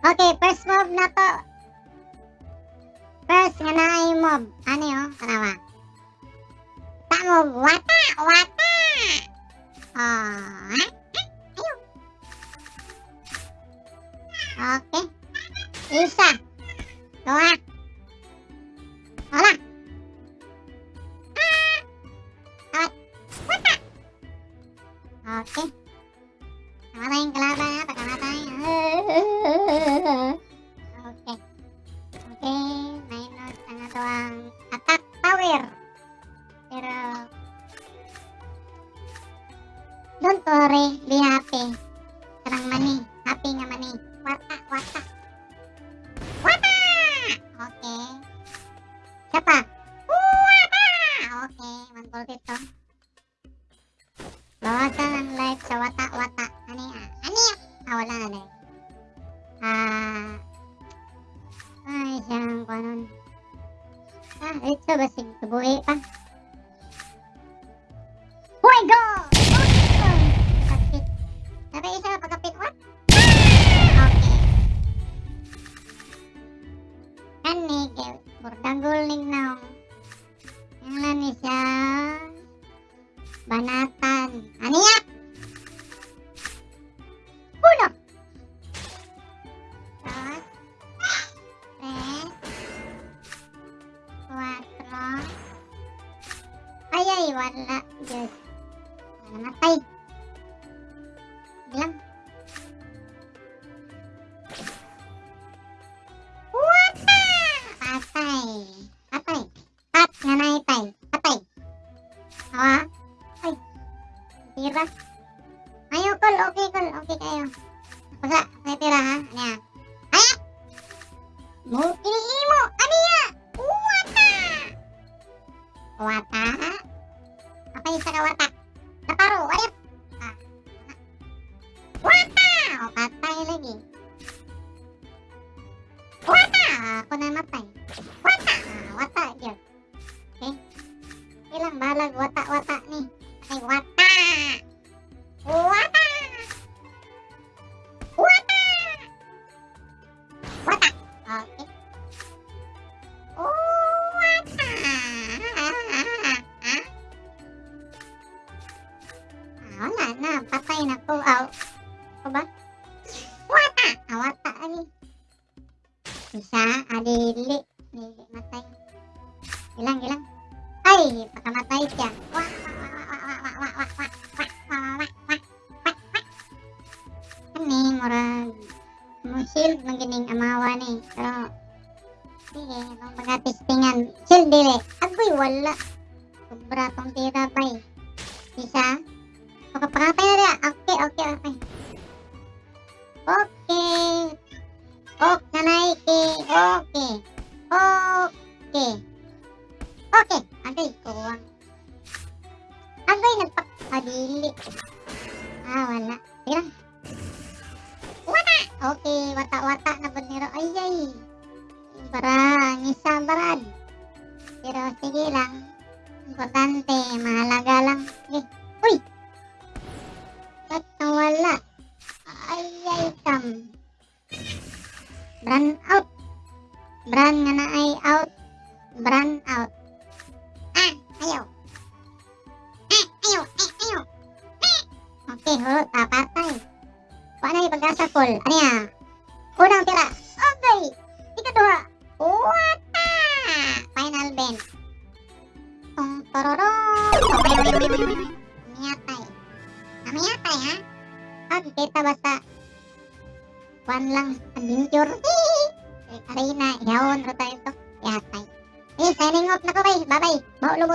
Okay, first move na to. First nga na ay move. Ano yun? Tanawa. Ta move. Wata! Wata! Oh, eh? Ayun. Okay. Isa. Dua. Wala. Ah! Awat. Wata! Okay. Tama na yung kalaban natin. Oke. Oke, Nino sangat doang. Attack power. Pero Don't worry, di HP. Terang mani, HP nggak mani. Wata, wata. Wata. Oke. Siapa? Wata. Oke, mantul itu. Bawakan live sawata. Ah, ito ba sig tubuhi pa? Hoy, go! Kapit. Sabi isa pagkapit. What? Okay. Kani, Bordanggol ning naong. Ang lani siya. Banatan. Wala. Diyos. Wala namatay. Bilang. Wata! Patay. Patay. Pat nga naitay. Patay. Hawa. Ay. Tira. Ayo, kol. Okay, kol. Okay kayo. Basta, may tira ha. Ano yan? Ay! Mo, iniimo! Ano yan? Wata! Wata? warteg bertaruh what ah. Wata, oh, patah lagi. Wata, aku nama patah. Wata, wata aja. Oke, okay. hilang balag watak-watak nih. Ah, wala na. Patay na ko. Aw. Ako ba? Wata! Ah, wata ani. Isa, adili. Dili matay. Ilang, ilang. Ay, pakamatay siya. Wah, wah, wah, wah, wah, wah, wah, wah, wah, wah. Kani, murag musil magining amawa ni. Pero, sige, nung mga testingan, sil dili. Agoy, wala. Sobra tong tira bay. Isa. Oke, apa ya? Oke, oke, oke. Oke. Ok, nanaike. Oke. Oke. Oke, ada itu. Ako yung nagpakadili. Ah, wala. Sige. Wata! oke, wata-wata na po niro. Oh, ay, iya, ay. Barang. Pero sige lang. Importante, mahalaga lang. Sige. Run. Brand out. Brand nganaai out. Brand out. Ah, ayo. Eh, ayo, eh, ayo. Eh. Oke, hulu tak patay Paano ipagasa full? Ano ya. Unang tira Okay dua. Wata Final bend Tong tororong apa Miyatay ha? Huwag kita basta one lang adventure. Arena, yawon ro tayo to. Yatay. Eh, signing off na ko, bay. Bye-bye. Maulog